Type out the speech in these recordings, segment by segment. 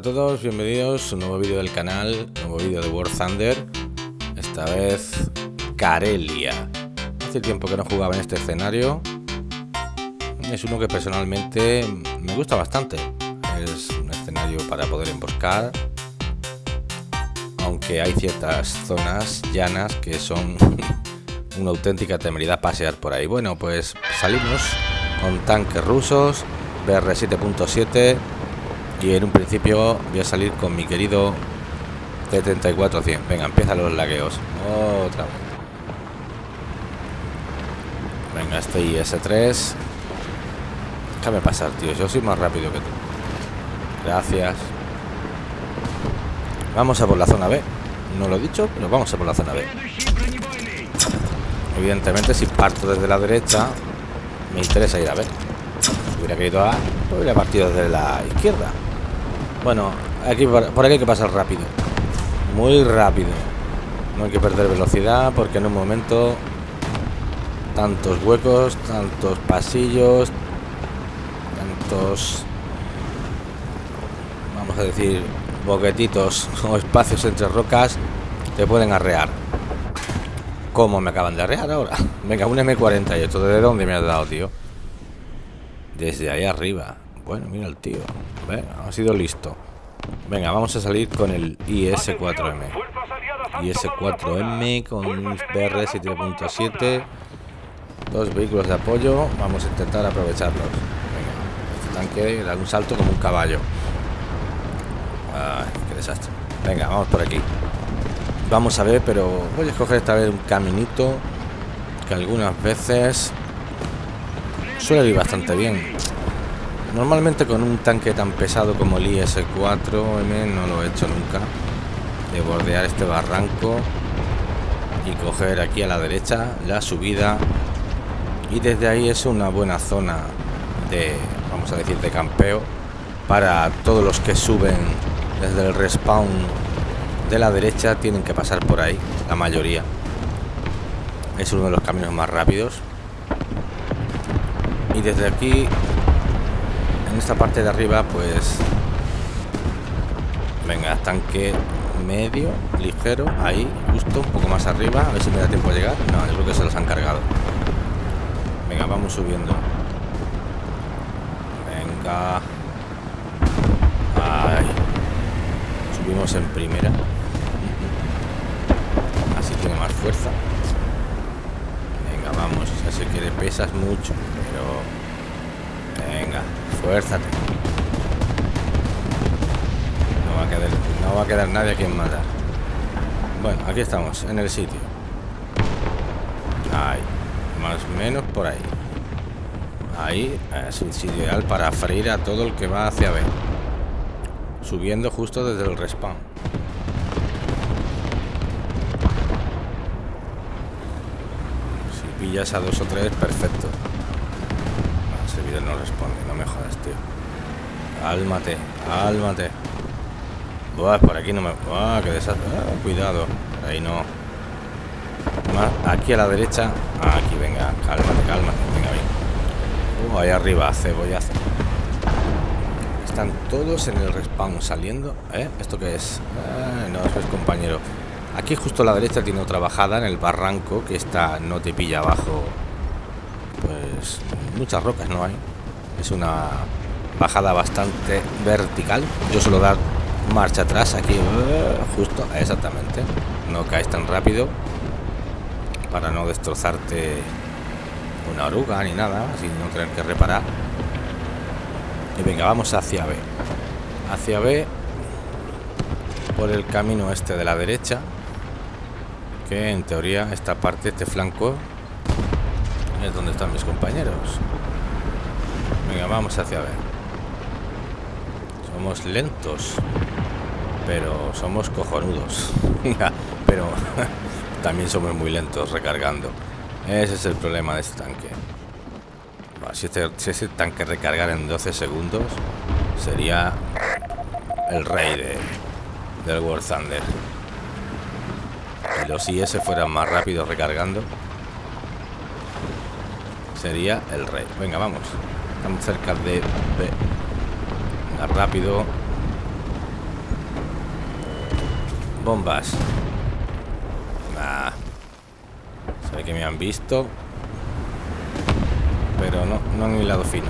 A todos, bienvenidos a un nuevo vídeo del canal, nuevo vídeo de War Thunder. Esta vez Carelia. Hace tiempo que no jugaba en este escenario. Es uno que personalmente me gusta bastante. Es un escenario para poder emboscar. Aunque hay ciertas zonas llanas que son una auténtica temeridad pasear por ahí. Bueno, pues salimos con tanques rusos, BR 7.7 y en un principio voy a salir con mi querido T-34-100. Venga, empiezan los lagueos. Otra vez. Venga, este IS-3. Déjame pasar, tío. Yo soy más rápido que tú. Gracias. Vamos a por la zona B. No lo he dicho, pero vamos a por la zona B. Evidentemente, si parto desde la derecha, me interesa ir a ver. Si hubiera querido a, pues hubiera partido desde la izquierda. Bueno, aquí por aquí hay que pasar rápido. Muy rápido. No hay que perder velocidad porque en un momento tantos huecos, tantos pasillos, tantos vamos a decir boquetitos o espacios entre rocas te pueden arrear. ¿Cómo me acaban de arrear ahora? Venga, un M48. ¿De dónde me has dado, tío? Desde ahí arriba. Bueno, mira el tío. ha sido listo. Venga, vamos a salir con el IS-4M. IS-4M con un BR 7.7. Dos vehículos de apoyo. Vamos a intentar aprovecharlos. Venga, este tanque da un salto como un caballo. Qué desastre. Venga, vamos por aquí. Vamos a ver, pero voy a escoger esta vez un caminito que algunas veces suele ir bastante bien. Normalmente con un tanque tan pesado como el IS-4M no lo he hecho nunca. De bordear este barranco y coger aquí a la derecha la subida. Y desde ahí es una buena zona de, vamos a decir, de campeo para todos los que suben desde el respawn de la derecha tienen que pasar por ahí, la mayoría. Es uno de los caminos más rápidos. Y desde aquí en esta parte de arriba pues venga tanque medio ligero ahí justo un poco más arriba a ver si me da tiempo a llegar. No yo creo que se los han cargado. Venga vamos subiendo. Venga. Subimos en primera. Así tiene más fuerza. Venga vamos ya sé que le pesas mucho pero Venga, fuérzate. No va a quedar, no va a quedar nadie a quien matar. Bueno, aquí estamos, en el sitio. Ahí, más o menos por ahí. Ahí es un sitio ideal para freír a todo el que va hacia B. Subiendo justo desde el respawn. Si pillas a dos o tres, perfecto no responde, no me jodas, tío. Cálmate, cálmate. Buah, por aquí no me... Qué desastre. Ah, cuidado, ahí no. Más aquí a la derecha. aquí, venga, cálmate, cálmate. Venga, bien. Uh, ahí arriba, cebollazo. Están todos en el respawn saliendo. ¿Eh? ¿Esto qué es? Ah, no, eso es compañero. Aquí justo a la derecha tiene otra bajada en el barranco que está no te pilla abajo pues muchas rocas no hay. Es una bajada bastante vertical. Yo suelo dar marcha atrás aquí eh, justo exactamente. No caes tan rápido para no destrozarte una oruga ni nada sin no tener que reparar. Y venga vamos hacia B. Hacia B por el camino este de la derecha que en teoría esta parte este flanco es donde están mis compañeros. Venga, vamos hacia ver. Somos lentos, pero somos cojonudos. pero también somos muy lentos recargando. Ese es el problema de este tanque. Si, este, si ese tanque recargar en 12 segundos, sería el rey de, del War Thunder. Si los IS fueran más rápidos recargando, sería el rey. Venga, vamos. Estamos cerca de... Venga, rápido. Bombas. Nah. Sé que me han visto. Pero no, no han hilado fino.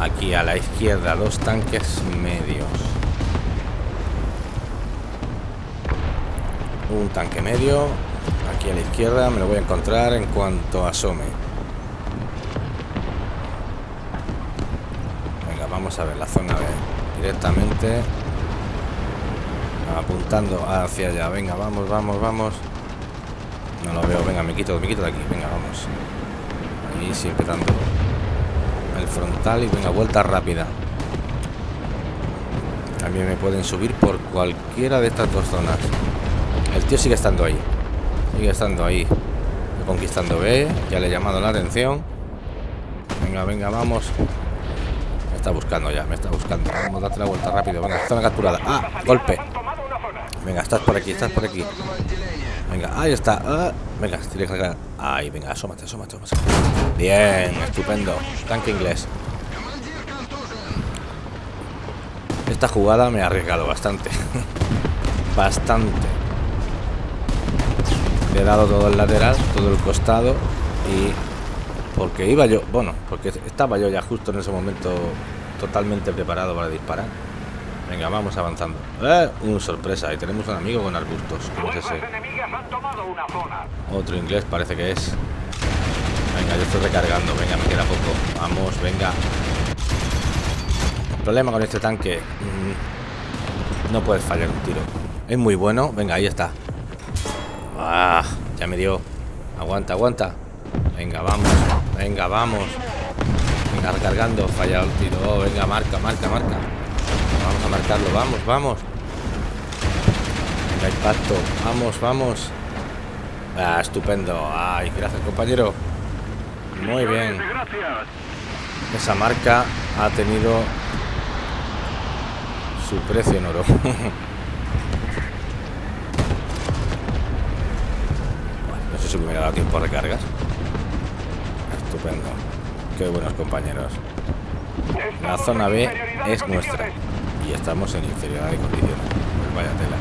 Aquí a la izquierda, dos tanques medios. Un tanque medio. Aquí a la izquierda me lo voy a encontrar en cuanto asome. Venga, vamos a ver la zona B. Directamente. Apuntando hacia allá. Venga, vamos, vamos, vamos. No lo veo. Venga, me quito, me quito de aquí. Venga, vamos. Ahí siempre dando el frontal y venga, vuelta rápida. También me pueden subir por cualquiera de estas dos zonas. El tío sigue estando ahí. Sigue estando ahí. Conquistando B. Ya le he llamado la atención. Venga, venga, vamos. Me está buscando ya, me está buscando. Vamos a darte la vuelta rápido. Venga, zona capturada. ¡Ah! Golpe. Venga, estás por aquí, estás por aquí. Venga, ahí está. Ah, venga, tiene que cargar. Ahí, venga, asómate, asómate, asómate. Bien, estupendo. Tanque inglés. Esta jugada me ha arriesgado bastante. bastante. Le he dado todo el lateral, todo el costado y porque iba yo, bueno, porque estaba yo ya justo en ese momento totalmente preparado para disparar. Venga, vamos avanzando. ¡Eh! Un sorpresa, y tenemos un amigo con arbustos. ¿Cómo es ese? Otro inglés parece que es. Venga, yo estoy recargando. Venga, me queda poco. Vamos, venga. El problema con este tanque... Mm, no puedes fallar un tiro. Es muy bueno. Venga, ahí está. Ah, ya me dio. Aguanta, aguanta. Venga, vamos. Venga, vamos. Venga, recargando. Fallado el tiro. Oh, venga, marca, marca, marca. Vamos a marcarlo. Vamos, vamos. Venga, impacto. Vamos, vamos. Ah, estupendo. Ay, gracias, compañero. Muy bien. Esa marca ha tenido su precio en oro. si me tiempo a recargar. Estupendo. Qué buenos compañeros. La zona B es nuestra. Y estamos en inferioridad de condiciones. Vaya tela.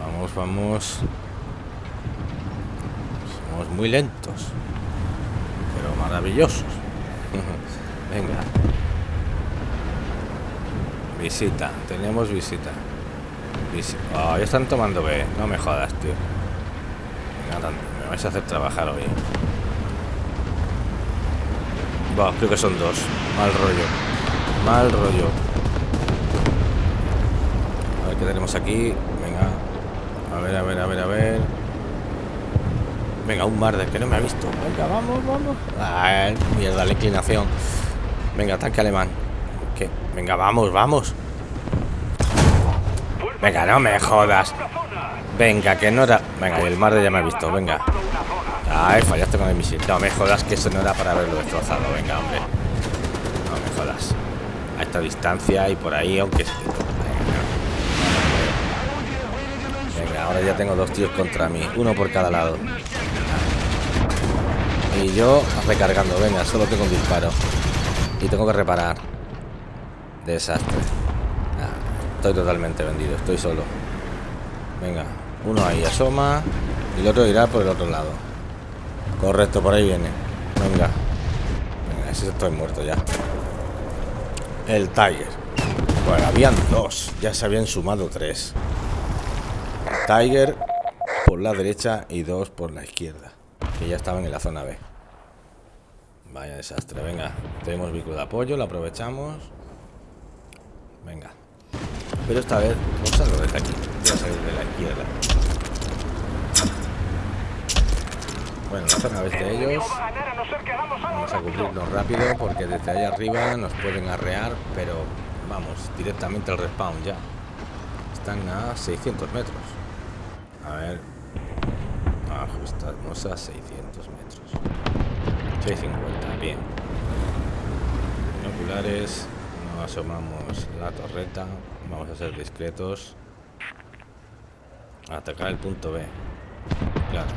Vamos, vamos. Somos muy lentos. Pero maravillosos. Venga. Visita. Tenemos visita. Oh, ya están tomando B. No me jodas, tío. me vais a hacer trabajar hoy. Creo que son dos. Mal rollo. Mal rollo. A ver qué tenemos aquí. Venga. A ver, a ver, a ver, a ver. Venga, un de que no me ha visto. Venga, vamos, vamos. Ah, mierda, la inclinación. Venga, tanque alemán. ¿Qué? Venga, vamos, vamos. Venga, no me jodas. Venga, que no era... Venga, el mar de ya me ha visto, venga. Ay, fallaste con el misil. No me jodas que eso no era para haberlo destrozado. Venga, hombre. No me jodas. A esta distancia y por ahí, aunque... Venga, ahora ya tengo dos tíos contra mí. Uno por cada lado. Y yo recargando. Venga, solo tengo un disparo. Y tengo que reparar. Desastre. Estoy totalmente vendido, estoy solo. Venga, uno ahí asoma y el otro irá por el otro lado. Correcto, por ahí viene. Venga. Venga, ese estoy muerto ya. El Tiger. Bueno, habían dos. Ya se habían sumado tres. Tiger por la derecha y dos por la izquierda. Que ya estaban en la zona B. Vaya desastre. Venga, tenemos vehículo de apoyo, lo aprovechamos. Venga. Pero esta vez vamos a lo desde aquí. Voy a salir de la izquierda. Bueno, la zona vez de ellos. Vamos a cubrirnos rápido porque desde ahí arriba nos pueden arrear, pero vamos, directamente al respawn ya. Están a 600 metros. A ver. Ajustamos a 600 metros. 650, bien. Binoculares. No asomamos la torreta. Vamos a ser discretos. A atacar el punto B. Claro.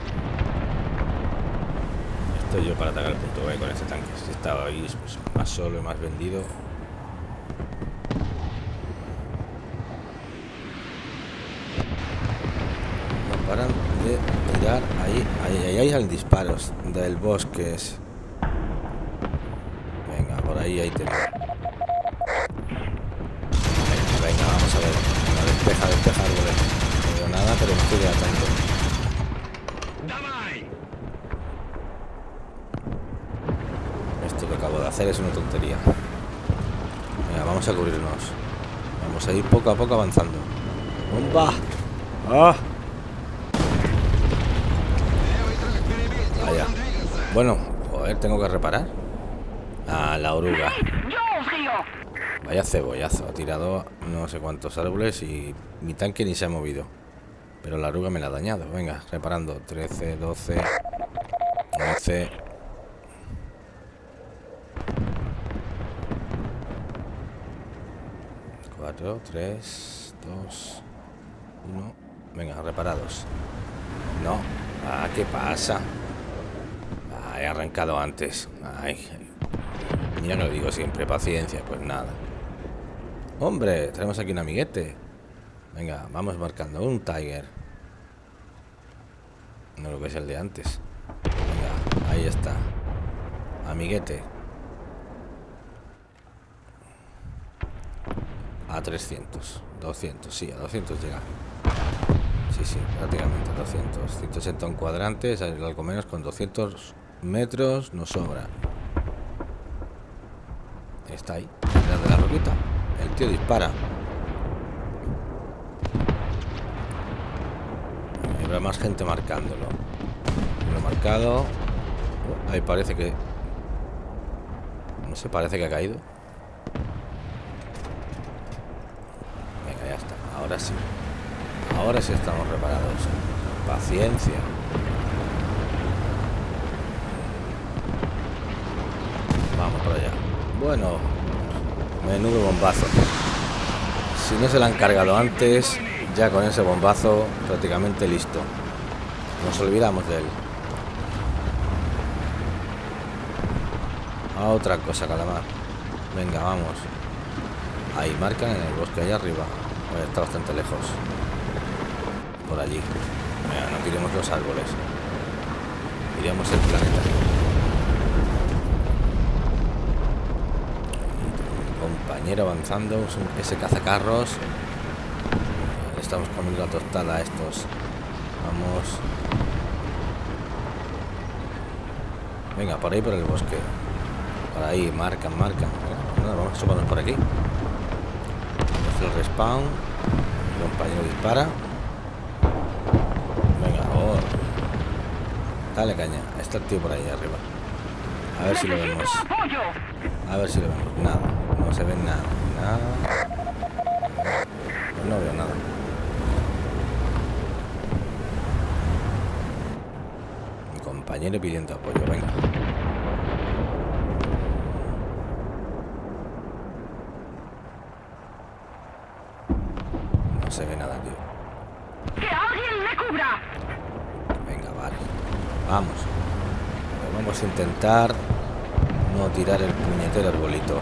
Estoy yo para atacar el punto B con este tanque. Si estaba ahí pues, más solo y más vendido. No paran de tirar ahí. Ahí, ahí hay disparos del bosque. Venga, por ahí hay tenemos. Es una tontería. Venga, vamos a cubrirnos. Vamos a ir poco a poco avanzando. ¡Bomba! ¡Ah! Vaya. Bueno, joder, tengo que reparar. A la oruga. Vaya cebollazo. Ha tirado no sé cuántos árboles y mi tanque ni se ha movido. Pero la oruga me la ha dañado. Venga, reparando. 13, 12, 11. Cuatro, tres, dos, uno. Venga, reparados. No. Ah, ¿qué pasa? Ah, he arrancado antes. Ay, mira lo digo siempre, paciencia, pues nada. Hombre, tenemos aquí un amiguete. Venga, vamos marcando un Tiger. No lo que el de antes. Venga, ahí está. Amiguete. A 300. 200, sí, a 200 llega. Sí, sí, prácticamente 200. 180 un cuadrante, algo menos con 200 metros nos sobra. Está ahí, detrás de la roquita. El tío dispara. Habrá más gente marcándolo. Lo he marcado. Oh, ahí parece que... No sé, parece que ha caído. Venga, ya está. Ahora sí. Estamos reparados. Paciencia. Vamos para allá. Bueno, menudo bombazo. Si no se la han cargado antes, ya con ese bombazo prácticamente listo. Nos olvidamos de él. A otra cosa, calamar. Venga, vamos. Ahí marcan en el bosque allá arriba. Está bastante lejos por allí. no tiremos los árboles. Iremos el planeta. compañero avanzando, ese cazacarros. estamos comiendo la tostada a estos. Vamos. Venga, por ahí por el bosque. Por ahí, marcan, marcan. vamos a por aquí. El respawn. El compañero dispara. Dale caña. Está el tío por ahí arriba. A ver si lo vemos. A ver si lo vemos. Nada. No se ve nada. Nada. Pues no veo nada. Mi compañero pidiendo apoyo. Venga. No se ve nada, tío. ¡Que alguien me cubra! Vamos. vamos intentar no tirar el puñetero arbolito.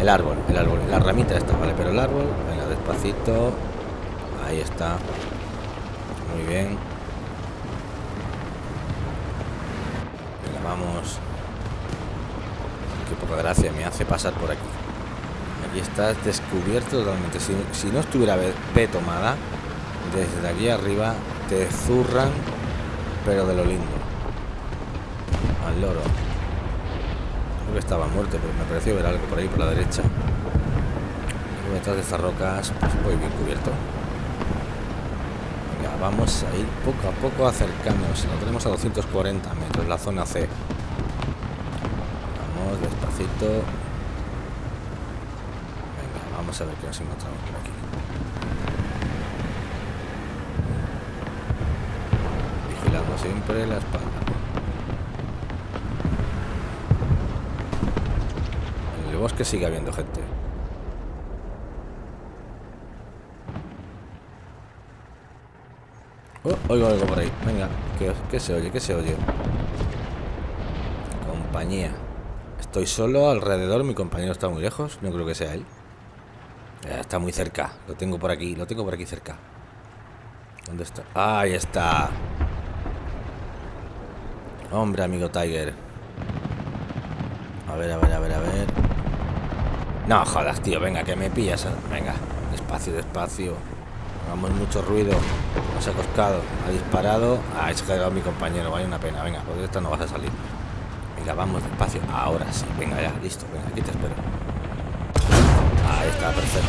El árbol, el árbol, la ramita está, vale, pero el árbol, venga, despacito. Ahí está. Muy bien. Venga, vamos. Qué poca gracia me hace pasar por aquí. Aquí estás descubierto totalmente. Si, si no estuviera B tomada, desde aquí arriba te zurran pero de lo lindo. Al loro. Creo que estaba muerto, pero me pareció ver algo por ahí por la derecha. detrás de estas rocas, pues voy bien cubierto. Venga, vamos a ir poco a poco acercándonos. Lo tenemos a 240 metros, la zona C. Vamos despacito. Venga, vamos a ver qué nos encontramos por aquí. siempre la espalda. Bosque sigue habiendo gente. Oh, oigo algo por ahí. Venga, ¿qué, se oye? ¿Qué se oye? Compañía. Estoy solo alrededor, mi compañero está muy lejos. No creo que sea él. está muy cerca. Lo tengo por aquí, lo tengo por aquí cerca. ¿Dónde está? Ahí está. Hombre, amigo Tiger. A ver, a ver, a ver, a ver. No, jodas, tío. Venga, que me pillas. ¿eh? Venga, despacio, despacio. Hagamos mucho ruido. No se ha coscado. Ha disparado. Ha ah, mi compañero. Vaya una pena. Venga, pues esta no vas a salir. Venga, vamos despacio. Ahora sí. Venga, ya. Listo. Venga, aquí te espero. Ahí está, perfecto.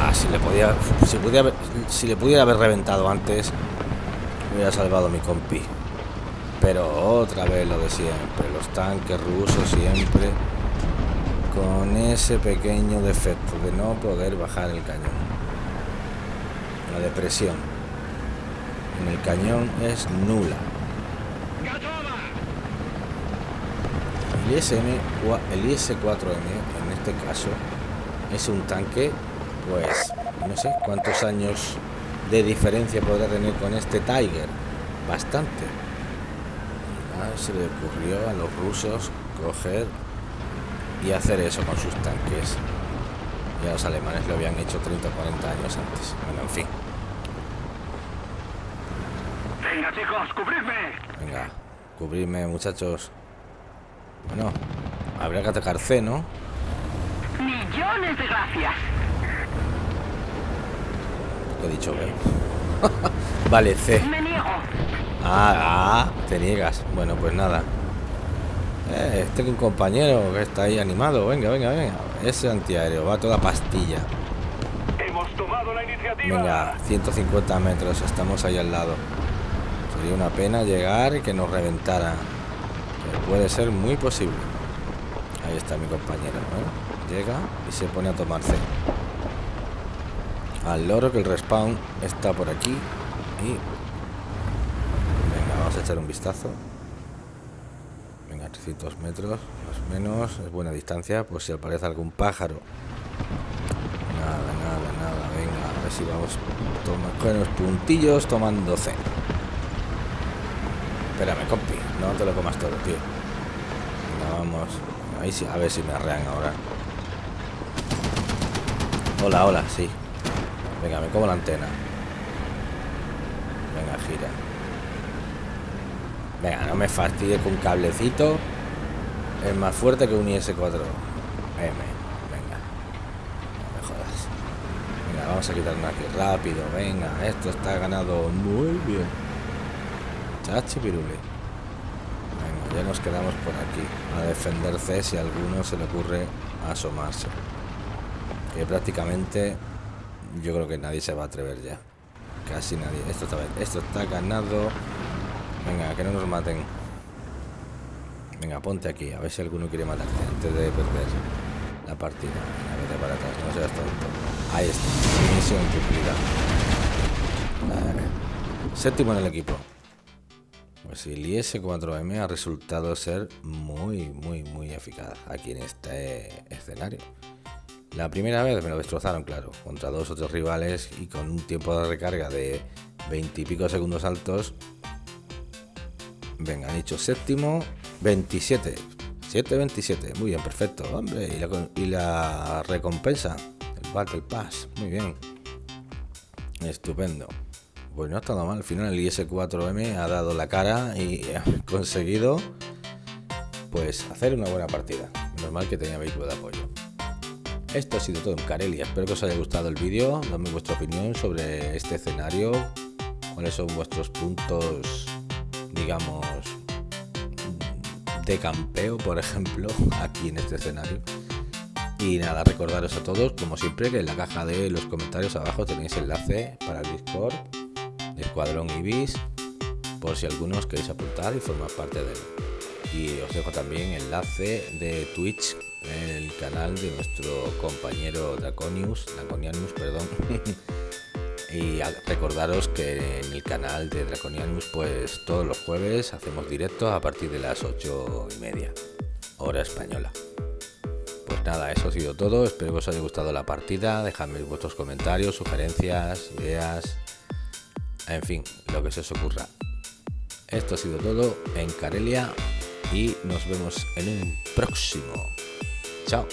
Ah, si le podía... Si, pudiera, si le pudiera haber reventado antes, hubiera salvado mi compi. Pero otra vez lo de siempre. Los tanques rusos siempre con ese pequeño defecto de no poder bajar el cañón. La depresión en el cañón es nula. El, ISM, el IS-4M en este caso es un tanque, pues no sé cuántos años de diferencia podrá tener con este Tiger. Bastante. se le ocurrió a los rusos coger y hacer eso con sus tanques. Ya los alemanes lo habían hecho 30 o 40 años antes. Bueno, en fin. Venga, chicos, cubridme. Venga, cubridme, muchachos. Bueno, habría que atacar C, ¿no? Millones de gracias. ¿Qué he dicho B? vale, C. Me niego. Ah, ah, te niegas. Bueno, pues nada. Eh, tengo un compañero que está ahí animado. Venga, venga, venga. Ese antiaéreo va toda pastilla. Hemos tomado la iniciativa. Venga, 150 metros. Estamos ahí al lado. Sería una pena llegar y que nos reventara. puede ser muy posible. Ahí está mi compañero. Llega y se pone a tomarse. Al loro que el respawn está por aquí. Y... Venga, vamos a echar un vistazo. 300 metros, más o menos. Es buena distancia, pues si aparece algún pájaro. Nada, nada, nada. Venga, a ver si vamos con los puntillos tomando C. Espérame, compi. No te lo comas todo, tío. vamos. Ahí sí, a ver si me arrean ahora. Hola, hola, sí. Venga, me como la antena. Venga, gira. Venga, no me fastidie con cablecito. Es más fuerte que un IS-4M. Venga. Me jodas. Venga, vamos a quitarnos aquí rápido. Venga, esto está ganado muy bien. Chachi pirule. Venga, ya nos quedamos por aquí. A defenderse si a alguno se le ocurre asomarse. Que prácticamente yo creo que nadie se va a atrever ya. Casi nadie. Esto está, esto está ganado. Venga, que no nos maten. Venga, ponte aquí, a ver si alguno quiere matarte antes de perder la partida. Venga, vete para atrás, no seas tonto. Ahí está, misión cumplida. Séptimo en el equipo. Pues el IS-4M ha resultado ser muy, muy, muy eficaz aquí en este escenario. La primera vez me lo destrozaron, claro, contra dos o tres rivales y con un tiempo de recarga de 20 y pico segundos altos Venga, han dicho séptimo, 27. 7-27, muy bien, perfecto. Hombre, y la, recompensa, el Battle Pass, muy bien. Estupendo. Pues no ha estado mal. Al final el IS-4M ha dado la cara y ha conseguido pues hacer una buena partida. Normal que tenía vehículo de apoyo. Esto ha sido todo en Carelia. Espero que os haya gustado el vídeo. Dame vuestra opinión sobre este escenario. ¿Cuáles son vuestros puntos digamos, de campeo, por ejemplo, aquí en este escenario. Y nada, recordaros a todos, como siempre, que en la caja de los comentarios abajo tenéis enlace para el Discord Escuadrón Ibis, por si algunos queréis apuntar y formar parte de él. Y os dejo también enlace de Twitch el canal de nuestro compañero Draconius, Draconianus, perdón. Y recordaros que en el canal de Draconianus, pues todos los jueves hacemos directo a partir de las 8 y media, hora española. Pues nada, eso ha sido todo. Espero que os haya gustado la partida. Dejadme vuestros comentarios, sugerencias, ideas, en fin, lo que se os ocurra. Esto ha sido todo en Carelia y nos vemos en un próximo. Chao.